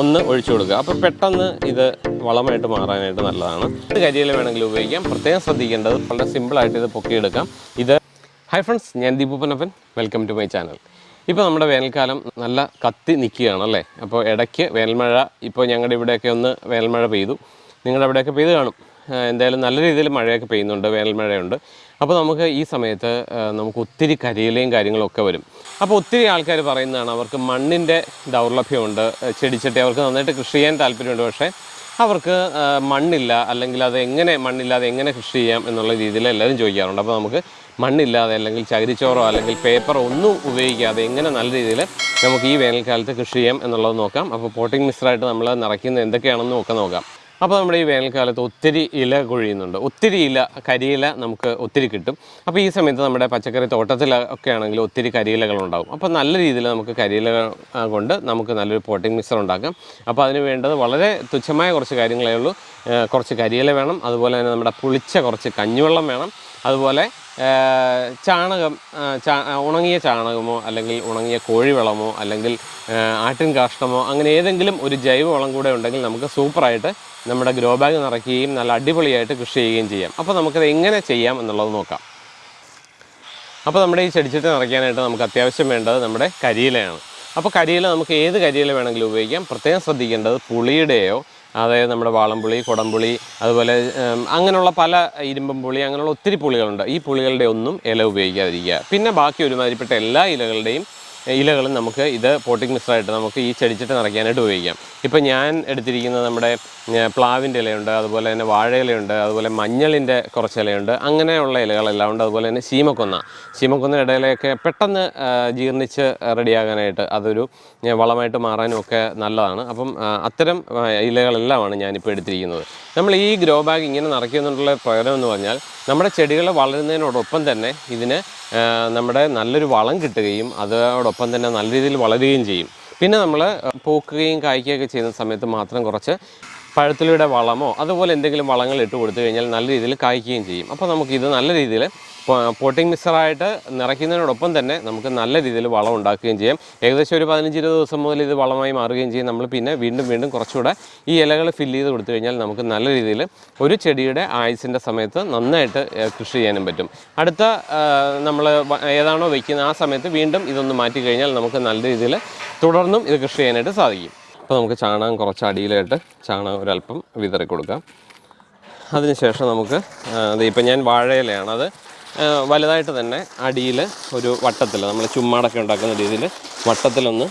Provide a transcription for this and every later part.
ഒന്ന് ഒഴിച്ചു കൊടുക്കുക. അപ്പോൾ പെട്ടെന്ന് ഇത് വളമായിട്ട് മാറാനായിട്ട് നല്ലതാണ്. ഇത് കരിയില വേണമെങ്കിൽ ഉപയോഗിക്കാം. പ്രത്യേകം ശ്രദ്ധിക്കേണ്ടത് വളരെ സിമ്പിളായിട്ട് ഇത് പൊക്കിയെടുക്കാം. ഇത് ഹൈ ഫ്രണ്ട്സ് ഞാൻ ദീപുപ്പനപ്പൻ വെൽക്കം ടു മൈ ചാനൽ ഇപ്പോൾ നമ്മുടെ വേനൽക്കാലം നല്ല കത്തി നിൽക്കുകയാണ് അല്ലേ? അപ്പോൾ ഇടയ്ക്ക് വേനൽമഴ ഇപ്പോൾ ഞങ്ങളുടെ ഇവിടെയൊക്കെ ഒന്ന് വേനൽമഴ പെയ്തു. നിങ്ങളുടെ അവിടെയൊക്കെ പെയ്ത് കാണും. എന്തായാലും നല്ല രീതിയിൽ മഴയൊക്കെ പെയ്യുന്നുണ്ട് വേനൽമഴയുണ്ട് അപ്പോൾ നമുക്ക് ഈ സമയത്ത് നമുക്ക് ഒത്തിരി കരിയിലയും കാര്യങ്ങളൊക്കെ വരും. അപ്പോൾ ഒത്തിരി ആൾക്കാർ പറയുന്നതാണ് അവർക്ക് മണ്ണിന്റെ ദൗർലഭ്യമുണ്ട് ചെടിച്ചട്ടി അവർക്ക് നന്നായിട്ട് കൃഷി ചെയ്യാൻ താല്പര്യമുണ്ട് പക്ഷേ അവർക്ക് മണ്ണില്ല അല്ലെങ്കിൽ അത് എങ്ങനെ മണ്ണില്ലാതെ എങ്ങനെ കൃഷി ചെയ്യാം എന്നുള്ള രീതിയിൽ എല്ലാവരും ചോദിക്കാറുണ്ട്. അപ്പോൾ നമുക്ക് മണ്ണില്ലാതെ അല്ലെങ്കിൽ ചകിരിച്ചോറോ അല്ലെങ്കിൽ പേപ്പറോ ഒന്നും ഉപയോഗിക്കാതെ എങ്ങനെ നല്ല രീതിയിൽ നമുക്ക് ഈ വേനൽക്കാലത്ത് കൃഷി ചെയ്യാം എന്നുള്ളത് നോക്കാം. അപ്പോൾ പോട്ടിംഗ് മിക്സറായിട്ട് നമ്മൾ നിറയ്ക്കുന്നത് എന്തൊക്കെയാണെന്ന് ഒക്കെ നോക്കാം. അപ്പോൾ നമ്മുടെ ഈ വേനൽക്കാലത്ത് ഒത്തിരി ഇല കൊഴിയുന്നുണ്ട്. ഒത്തിരി ഇല കരിയില നമുക്ക് ഒത്തിരി കിട്ടും. അപ്പോൾ ഈ സമയത്ത് നമ്മുടെ പച്ചക്കറി തോട്ടത്തിലൊക്കെ ആണെങ്കിൽ ഒത്തിരി കരിയിലകളുണ്ടാവും. അപ്പോൾ നല്ല രീതിയിൽ നമുക്ക് കരിയിലകൾ കൊണ്ട് നമുക്ക് നല്ലൊരു പോട്ടിംഗ് മിക്സർ ഉണ്ടാക്കാം. അപ്പോൾ അതിന് വേണ്ടത് വളരെ തുച്ഛമായ കുറച്ച് കാര്യങ്ങളേ ഉള്ളൂ. കുറച്ച് കരിയില വേണം. അതുപോലെ തന്നെ നമ്മുടെ പുളിച്ച കുറച്ച് കഞ്ഞിവെള്ളം വേണം. അതുപോലെ ചാണകം ഉണങ്ങിയ ചാണകമോ അല്ലെങ്കിൽ ഉണങ്ങിയ കോഴിവളമോ അല്ലെങ്കിൽ ആട്ടിൻ കാഷ്ടമോ അങ്ങനെ ഏതെങ്കിലും ഒരു ജൈവവളം കൂടെ ഉണ്ടെങ്കിൽ നമുക്ക് സൂപ്പറായിട്ട് നമ്മുടെ ഗ്രോ ബാഗ് നിറയ്ക്കുകയും നല്ല അടിപൊളിയായിട്ട് കൃഷി ചെയ്യുകയും ചെയ്യാം. അപ്പോൾ നമുക്കത് എങ്ങനെ ചെയ്യാം എന്നുള്ളത് നോക്കാം. അപ്പോൾ നമ്മുടെ ഈ ചെടിച്ചട്ടി നിറയ്ക്കാനായിട്ട് നമുക്ക് അത്യാവശ്യം വേണ്ടത് നമ്മുടെ കരിയിലയാണ്. അപ്പോൾ കരിയില നമുക്ക് ഏത് കരിയില വേണമെങ്കിലും ഉപയോഗിക്കാം. പ്രത്യേകം ശ്രദ്ധിക്കേണ്ടത് പുളിയുടെയോ അതായത് നമ്മുടെ വാളംപുളി കൊടംപുളി അതുപോലെ അങ്ങനെയുള്ള പല ഇരുമ്പം പുളി അങ്ങനെയുള്ള ഒത്തിരി പുളികളുണ്ട്. ഈ പുളികളുടെ ഒന്നും ഇല ഉപയോഗിക്കാതിരിക്കുക. പിന്നെ ബാക്കി ഒരുമാതിരിപ്പെട്ട എല്ലാ ഇലകളുടെയും ഇലകളും നമുക്ക് ഇത് പോട്ടിംഗ് മിക്സറായിട്ട് നമുക്ക് ഈ ചെടിച്ചിട്ട് നിറയ്ക്കാനായിട്ട് ഉപയോഗിക്കാം. ഇപ്പം ഞാൻ എടുത്തിരിക്കുന്നത് നമ്മുടെ പ്ലാവിന്റെ ഇലയുണ്ട് അതുപോലെ തന്നെ വാഴയിലയുണ്ട് അതുപോലെ മഞ്ഞളിന്റെ കുറച്ച് ഇലയുണ്ട് അങ്ങനെയുള്ള ഇലകളെല്ലാം ഉണ്ട് അതുപോലെ തന്നെ ശീമക്കൊന്ന. ശീമക്കൊന്ന ഇടയിലൊക്കെ പെട്ടെന്ന് ജീർണിച്ച് റെഡിയാകാനായിട്ട് അതൊരു വളമായിട്ട് മാറാനും ഒക്കെ നല്ലതാണ്. അപ്പം അത്തരം ഇലകളെല്ലാമാണ് ഞാനിപ്പോൾ എടുത്തിരിക്കുന്നത്. നമ്മൾ ഈ ഗ്രോ ബാഗ് ഇങ്ങനെ നിറയ്ക്കുന്നതിനുള്ള പ്രയോജനം എന്ന് പറഞ്ഞാൽ നമ്മുടെ ചെടികൾ വളരുന്നതിനോടൊപ്പം തന്നെ ഇതിന് നമ്മുടെ നല്ലൊരു വളം കിട്ടുകയും അതോടൊപ്പം തന്നെ നല്ല രീതിയിൽ വളരുകയും ചെയ്യും. പിന്നെ നമ്മൾ പൂക്കുകയും കായ്ക്കുകയൊക്കെ ചെയ്യുന്ന സമയത്ത് മാത്രം കുറച്ച് പഴത്തിലൂടെ വളമോ അതുപോലെ എന്തെങ്കിലും വളങ്ങൾ ഇട്ട് കൊടുത്തു കഴിഞ്ഞാൽ നല്ല രീതിയിൽ കായ്ക്കുകയും ചെയ്യും. അപ്പോൾ നമുക്കിത് നല്ല രീതിയിൽ പോട്ടിംഗ് മിക്സറായിട്ട് നിറയ്ക്കുന്നതിനോടൊപ്പം തന്നെ നമുക്ക് നല്ല രീതിയിൽ വളം ഉണ്ടാക്കുകയും ചെയ്യാം. ഏകദേശം ഒരു പതിനഞ്ച് ഇരുപത് ദിവസം മുതൽ ഇത് വളമായി മാറുകയും ചെയ്യും. നമ്മൾ പിന്നെ വീണ്ടും വീണ്ടും കുറച്ചുകൂടെ ഈ ഇലകൾ ഫില്ല് ചെയ്ത് കൊടുത്തു കഴിഞ്ഞാൽ നമുക്ക് നല്ല രീതിയിൽ ഒരു ചെടിയുടെ ആയുസിന്റെ സമയത്ത് നന്നായിട്ട് കൃഷി ചെയ്യാനും പറ്റും. അടുത്ത നമ്മൾ ഏതാണോ വയ്ക്കുന്നത് ആ സമയത്ത് വീണ്ടും ഇതൊന്ന് മാറ്റി കഴിഞ്ഞാൽ നമുക്ക് നല്ല രീതിയിൽ തുടർന്നും ഇത് കൃഷി ചെയ്യാനായിട്ട് സാധിക്കും. അപ്പോൾ നമുക്ക് ചാണകം കുറച്ച് അടിയിലായിട്ട് ചാണകം ഒരല്പം വിതറി കൊടുക്കാം. അതിനുശേഷം നമുക്ക് ഇപ്പം ഞാൻ വാഴയിലയാണ്. അത് വലുതായിട്ട് തന്നെ അടിയിൽ ഒരു വട്ടത്തിൽ നമ്മൾ ചുമ്മാടൊക്കെ ഉണ്ടാക്കുന്ന രീതിയിൽ വട്ടത്തിലൊന്ന്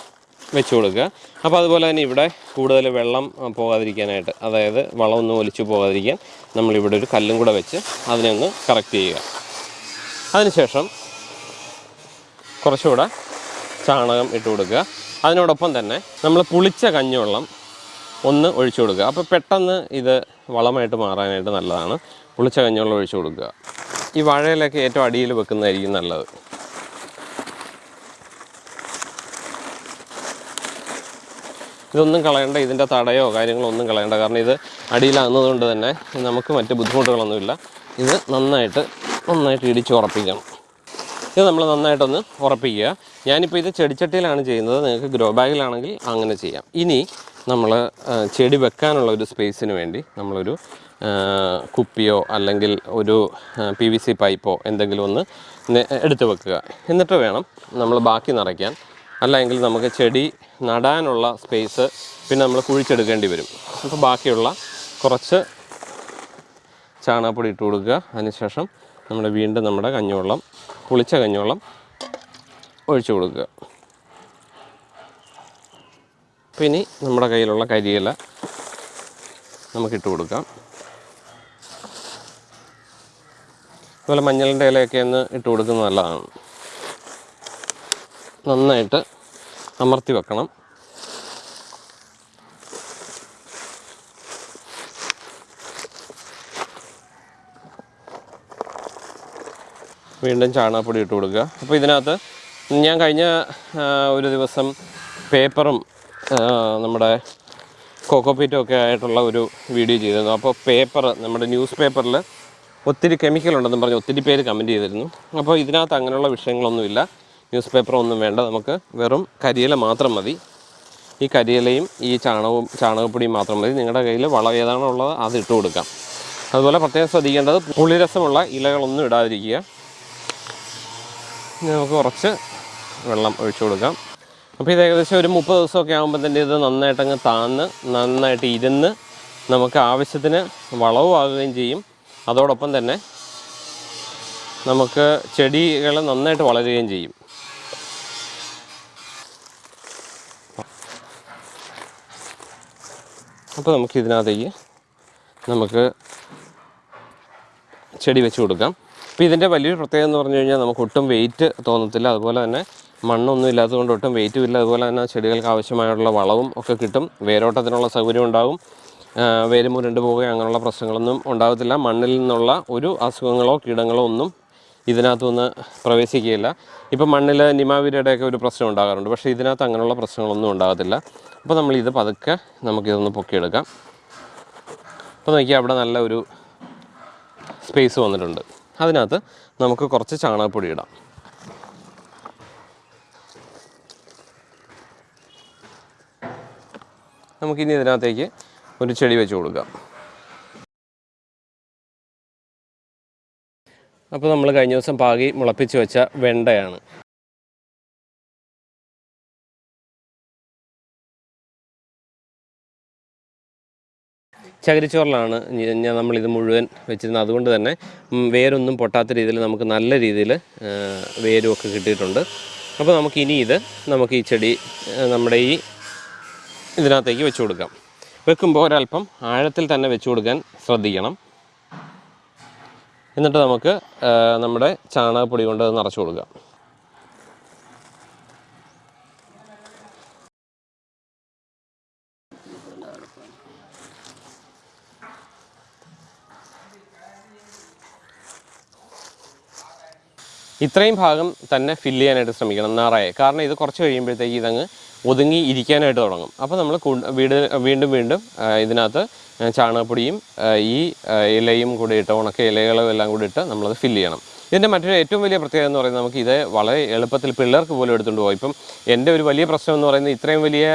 വെച്ച് കൊടുക്കുക. അപ്പോൾ അതുപോലെ തന്നെ ഇവിടെ കൂടുതൽ വെള്ളം പോകാതിരിക്കാനായിട്ട് അതായത് വളമൊന്നും ഒലിച്ചു പോകാതിരിക്കാൻ നമ്മളിവിടെ ഒരു കല്ലും കൂടെ വെച്ച് അതിനെ ഒന്ന് കറക്റ്റ് ചെയ്യുക. അതിനുശേഷം കുറച്ചുകൂടെ ചാണകം ഇട്ട് കൊടുക്കുക. അതിനോടൊപ്പം തന്നെ നമ്മൾ പുളിച്ച കഞ്ഞിവെള്ളം ഒന്ന് ഒഴിച്ചു കൊടുക്കുക. അപ്പോൾ പെട്ടെന്ന് ഇത് വളമായിട്ട് മാറാനായിട്ട് നല്ലതാണ്. പുളിച്ച കഞ്ഞിവെള്ളം ഒഴിച്ചു കൊടുക്കുക. ഈ വാഴയിലൊക്കെ ഏറ്റവും അടിയിൽ വെക്കുന്നതായിരിക്കും നല്ലത്. ഇതൊന്നും കളയേണ്ട. ഇതിന്റെ തടയോ കാര്യങ്ങളോ ഒന്നും കളയേണ്ട. കാരണം ഇത് അടിയിലാകുന്നതുകൊണ്ട് തന്നെ നമുക്ക് മറ്റ് ബുദ്ധിമുട്ടുകളൊന്നുമില്ല. ഇത് നന്നായിട്ട് നന്നായിട്ട് ഇടിച്ച് ഉറപ്പിക്കണം. ഇത് നമ്മൾ നന്നായിട്ടൊന്ന് ഉറപ്പിക്കുക. ഞാനിപ്പോൾ ഇത് ചെടിച്ചട്ടിയിലാണ് ചെയ്യുന്നത്. നിങ്ങൾക്ക് ഗ്രോ ബാഗിലാണെങ്കിൽ അങ്ങനെ ചെയ്യാം. ഇനി നമ്മൾ ചെടി വെക്കാനുള്ള ഒരു സ്പേസിന് വേണ്ടി നമ്മളൊരു കുപ്പിയോ അല്ലെങ്കിൽ ഒരു പി വി സി പൈപ്പോ എന്തെങ്കിലും ഒന്ന് എടുത്ത് വെക്കുക. എന്നിട്ട് വേണം നമ്മൾ ബാക്കി നിറയ്ക്കാൻ. അല്ലെങ്കിൽ നമുക്ക് ചെടി നടാനുള്ള സ്പേസ് പിന്നെ നമ്മൾ കുഴിച്ചെടുക്കേണ്ടി വരും. അപ്പോൾ ബാക്കിയുള്ള കുറച്ച് ചാണകപ്പൊടി ഇട്ട് കൊടുക്കുക. അതിനുശേഷം നമ്മൾ വീണ്ടും നമ്മുടെ കഞ്ഞിവെള്ളം പുളിച്ച കഞ്ഞിവെള്ളം ഒഴിച്ചു കൊടുക്കുക. അപ്പോൾ ഇനി നമ്മുടെ കയ്യിലുള്ള കരിയില നമുക്കിട്ട് കൊടുക്കാം. അതുപോലെ മഞ്ഞളിന്റെ ഇലയൊക്കെ ഒന്ന് ഇട്ട് കൊടുക്കുന്നത് നല്ലതാണ്. നന്നായിട്ട് അമർത്തി വെക്കണം. വീണ്ടും ചാണകപ്പൊടി ഇട്ട് കൊടുക്കുക. അപ്പോൾ ഇതിനകത്ത് ഞാൻ കഴിഞ്ഞ ഒരു ദിവസം പേപ്പറും നമ്മുടെ കോക്കോപ്പീറ്റും ഒക്കെ ആയിട്ടുള്ള ഒരു വീഡിയോ ചെയ്തിരുന്നു. അപ്പോൾ പേപ്പർ നമ്മുടെ ന്യൂസ് പേപ്പറിൽ ഒത്തിരി കെമിക്കൽ ഉണ്ടെന്ന് പറഞ്ഞ് ഒത്തിരി പേര് കമന്റ് ചെയ്തിരുന്നു. അപ്പോൾ ഇതിനകത്ത് അങ്ങനെയുള്ള വിഷയങ്ങളൊന്നുമില്ല. ന്യൂസ് പേപ്പറൊന്നും വേണ്ട. നമുക്ക് വെറും കരിയില മാത്രം മതി. ഈ കരിയിലയും ഈ ചാണകവും ചാണകപ്പൊടിയും മാത്രം മതി. നിങ്ങളുടെ കയ്യിൽ വളം ഏതാണോ ഉള്ളത് അത് ഇട്ട് കൊടുക്കാം. അതുപോലെ പ്രത്യേകം ശ്രദ്ധിക്കേണ്ടത് പുളിരസമുള്ള ഇലകളൊന്നും ഇടാതിരിക്കുക. നമുക്ക് കുറച്ച് വെള്ളം ഒഴിച്ചു കൊടുക്കാം. അപ്പോൾ ഇത് ഏകദേശം ഒരു മുപ്പത് ദിവസമൊക്കെ ആകുമ്പോൾ തന്നെ ഇത് നന്നായിട്ടങ്ങ് താന്ന് നന്നായിട്ട് ഇരുന്ന് നമുക്ക് ആവശ്യത്തിന് വളവും ആകുകയും ചെയ്യും. അതോടൊപ്പം തന്നെ നമുക്ക് ചെടികൾ നന്നായിട്ട് വളരുകയും ചെയ്യും. അപ്പോൾ നമുക്ക് ഇതിനകത്തേക്ക് നമുക്ക് ചെടി വെച്ച് കൊടുക്കാം. അപ്പോൾ ഇതിന്റെ വലിയൊരു പ്രത്യേകത എന്ന് പറഞ്ഞു കഴിഞ്ഞാൽ നമുക്ക് ഒട്ടും വെയിറ്റ് തോന്നത്തില്ല. അതുപോലെ തന്നെ മണ്ണൊന്നും ഇല്ലാത്തതുകൊണ്ട് ഒട്ടും വെയിറ്റും ഇല്ല. അതുപോലെ തന്നെ ചെടികൾക്ക് ആവശ്യമായുള്ള വളവും ഒക്കെ കിട്ടും. വേരോട്ടത്തിനുള്ള സൗകര്യം ഉണ്ടാകും. വേര് മുരണ്ട് പോവുകയോ അങ്ങനെയുള്ള പ്രശ്നങ്ങളൊന്നും ഉണ്ടാകത്തില്ല. മണ്ണിൽ നിന്നുള്ള ഒരു അസുഖങ്ങളോ കീടങ്ങളോ ഒന്നും ഇതിനകത്തുനിന്ന് പ്രവേശിക്കുകയില്ല. ഇപ്പം മണ്ണിൽ നിമാവിരയുടെയൊക്കെ ഒരു പ്രശ്നം ഉണ്ടാകാറുണ്ട്. പക്ഷേ ഇതിനകത്ത് അങ്ങനെയുള്ള പ്രശ്നങ്ങളൊന്നും ഉണ്ടാകത്തില്ല. അപ്പോൾ നമ്മൾ ഇത് പതുക്കെ നമുക്കിതൊന്ന് പൊക്കിയെടുക്കാം. അപ്പോൾ നോക്കിയാൽ അവിടെ നല്ല ഒരു സ്പേസ് വന്നിട്ടുണ്ട്. അതിനകത്ത് നമുക്ക് കുറച്ച് ചാണകപ്പൊടി ഇടാം. നമുക്കിനി ഇതിനകത്തേക്ക് ഒരു ചെടി വെച്ച് കൊടുക്കാം. അപ്പോൾ നമ്മൾ കഴിഞ്ഞ ദിവസം പാകി മുളപ്പിച്ച് വെച്ച വെണ്ടയാണ്. ചകിരിച്ചോറിലാണ് ഞാൻ നമ്മളിത് മുഴുവൻ വെച്ചിരുന്നത്. അതുകൊണ്ട് തന്നെ വേരൊന്നും പൊട്ടാത്ത രീതിയിൽ നമുക്ക് നല്ല രീതിയിൽ വേരുമൊക്കെ കിട്ടിയിട്ടുണ്ട്. അപ്പോൾ നമുക്ക് ഇനി ഇത് നമുക്ക് ഈ ചെടി നമ്മുടെ ഈ ഇതിനകത്തേക്ക് വെച്ച് കൊടുക്കാം. വെക്കുമ്പോൾ ഒരല്പം ആഴത്തിൽ തന്നെ വെച്ച് കൊടുക്കാൻ ശ്രദ്ധിക്കണം. എന്നിട്ട് നമുക്ക് നമ്മുടെ ചാണകപ്പൊടി കൊണ്ട് നിറച്ച് കൊടുക്കാം. ഇത്രയും ഭാഗം തന്നെ ഫില്ല് ചെയ്യാനായിട്ട് ശ്രമിക്കണം നിറയെ. കാരണം ഇത് കുറച്ച് കഴിയുമ്പോഴത്തേക്ക് ഇതങ്ങ് ഒതുങ്ങി ഇരിക്കാനായിട്ട് തുടങ്ങും. അപ്പോൾ നമ്മൾ വീട് വീണ്ടും വീണ്ടും ഇതിനകത്ത് ചാണകപ്പൊടിയും ഈ ഇലയും കൂടി ഇട്ട് ഉണക്ക ഇലകളും എല്ലാം കൂടി ഇട്ട് നമ്മളത് ഫില്ല് ചെയ്യണം. ഇതിന്റെ മറ്റൊരു ഏറ്റവും വലിയ പ്രത്യേകത എന്ന് പറയുന്നത് നമുക്ക് ഇത് വളരെ എളുപ്പത്തിൽ പിള്ളേർക്ക് പോലും എടുത്തുകൊണ്ട് പോകും. ഇപ്പം എന്റെ ഒരു വലിയ പ്രശ്നം എന്ന് പറയുന്നത് ഇത്രയും വലിയ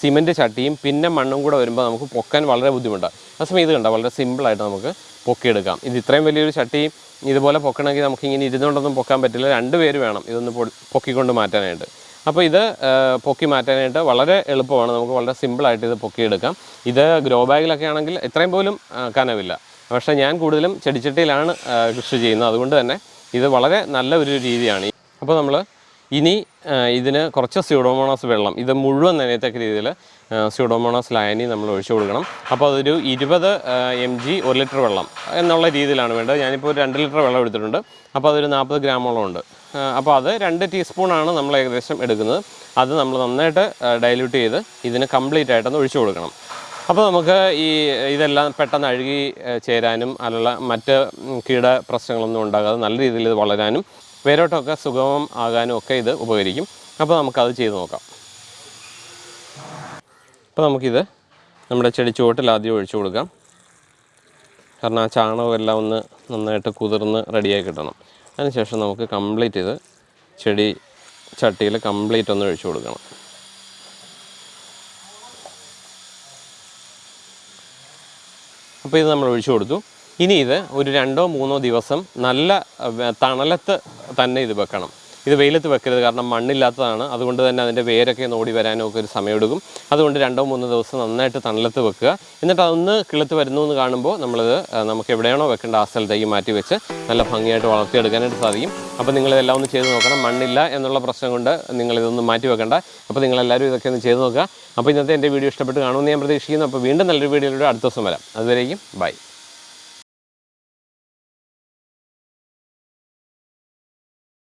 സിമന്റ് ചട്ടിയും പിന്നെ മണ്ണും കൂടെ വരുമ്പോൾ നമുക്ക് പൊക്കാൻ വളരെ ബുദ്ധിമുട്ടാണ്. ആ സമയം ഇത് കണ്ട? വളരെ സിമ്പിളായിട്ട് നമുക്ക് പൊക്കിയെടുക്കാം. ഇത് ഇത്രയും വലിയൊരു ചട്ടി ഇതുപോലെ പൊക്കണമെങ്കിൽ നമുക്ക് ഇങ്ങനെ ഇരുന്നുകൊണ്ടൊന്നും പൊക്കാൻ പറ്റില്ല. രണ്ട് പേര് വേണം ഇതൊന്ന് പൊക്കിക്കൊണ്ട് മാറ്റാനായിട്ട്. അപ്പോൾ ഇത് പൊക്കി മാറ്റാനായിട്ട് വളരെ എളുപ്പമാണ്. നമുക്ക് വളരെ സിമ്പിളായിട്ട് ഇത് പൊക്കിയെടുക്കാം. ഇത് ഗ്രോ ബാഗിലൊക്കെ ആണെങ്കിൽ എത്രയും പോലും കനവില്ല. പക്ഷേ ഞാൻ കൂടുതലും ചെടിച്ചട്ടിയിലാണ് കൃഷി ചെയ്യുന്നത്. അതുകൊണ്ട് തന്നെ ഇത് വളരെ നല്ല ഒരു രീതിയാണ്. അപ്പോൾ നമ്മൾ ഇനി ഇതിന് കുറച്ച് സ്യൂഡോമോണാസ് വെള്ളം. ഇത് മുഴുവൻ നനയത്തക്ക രീതിയിൽ സ്യൂഡോമോണാസ് ലായനി നമ്മൾ ഒഴിച്ചു കൊടുക്കണം. അപ്പോൾ അതൊരു ഇരുപത് എം ജി ഒരു ലിറ്റർ വെള്ളം എന്നുള്ള രീതിയിലാണ് വേണ്ടത്. ഞാനിപ്പോൾ ഒരു രണ്ട് ലിറ്റർ വെള്ളം എടുത്തിട്ടുണ്ട്. അപ്പോൾ അതൊരു നാൽപ്പത് ഗ്രാമോളം ഉണ്ട്. അപ്പോൾ അത് രണ്ട് ടീസ്പൂണാണ് നമ്മൾ ഏകദേശം എടുക്കുന്നത്. അത് നമ്മൾ നന്നായിട്ട് ഡൈല്യൂട്ട് ചെയ്ത് ഇതിന് കംപ്ലീറ്റ് ആയിട്ടൊന്ന് ഒഴിച്ചു കൊടുക്കണം. അപ്പോൾ നമുക്ക് ഈ ഇതെല്ലാം പെട്ടെന്ന് അഴുകി ചേരാനും അല്ല മറ്റ് കീട പ്രശ്നങ്ങളൊന്നും ഉണ്ടാകാതെ നല്ല രീതിയിൽ ഇത് വളരാനും വേരോട്ടമൊക്കെ സുഗമം ആകാനും ഒക്കെ ഇത് ഉപകരിക്കും. അപ്പോൾ നമുക്കത് ചെയ്ത് നോക്കാം. അപ്പോൾ നമുക്കിത് നമ്മുടെ ചെടി ചുവട്ടിൽ ആദ്യം ഒഴിച്ചു കൊടുക്കാം. കാരണം ആ ചാണകം എല്ലാം ഒന്ന് നന്നായിട്ട് കുതിർന്ന് റെഡിയായി കിട്ടണം. അതിനുശേഷം നമുക്ക് കംപ്ലീറ്റ് ഇത് ചെടി ചട്ടിയിൽ കംപ്ലീറ്റ് ഒന്ന് ഒഴിച്ചു കൊടുക്കണം. അപ്പോൾ ഇത് നമ്മൾ ഒഴിച്ചു കൊടുത്തു. ഇനി ഇത് ഒരു രണ്ടോ മൂന്നോ ദിവസം നല്ല തണലത്ത് തന്നെ ഇത് വെക്കണം. ഇത് വെയിലത്ത് വെക്കരുത്. കാരണം മണ്ണില്ലാത്തതാണ്. അതുകൊണ്ട് തന്നെ അതിന്റെ വേരൊക്കെ ഓടി വരാനൊക്കെ ഒരു സമയമെടുക്കും. അതുകൊണ്ട് രണ്ടോ മൂന്നോ ദിവസം നന്നായിട്ട് തണലത്ത് വെക്കുക. എന്നിട്ട് അതൊന്ന് കിളുത്ത് വരുന്നു എന്ന് കാണുമ്പോൾ നമ്മളിത് നമുക്ക് എവിടെയാണോ വെക്കേണ്ട ആ സ്ഥലത്തേക്ക് മാറ്റി വെച്ച് നല്ല ഭംഗിയായിട്ട് വളർത്തിയെടുക്കാനായിട്ട് സാധിക്കും. അപ്പോൾ നിങ്ങളിതെല്ലാം ഒന്ന് ചെയ്ത് നോക്കണം. മണ്ണില്ല എന്നുള്ള പ്രശ്നം കൊണ്ട് നിങ്ങളിതൊന്നും മാറ്റി വെക്കണ്ട. അപ്പോൾ നിങ്ങളെല്ലാവരും ഇതൊക്കെ ഒന്ന് ചെയ്ത് നോക്കുക. അപ്പോൾ ഇന്നത്തെ എന്റെ വീഡിയോ ഇഷ്ടപ്പെട്ട് കാണുമെന്ന് ഞാൻ പ്രതീക്ഷിക്കുന്നു. അപ്പോൾ വീണ്ടും നല്ലൊരു വീഡിയോയിലൂടെ അടുത്ത ദിവസം വരാം. അതുവരേക്കും ബൈ.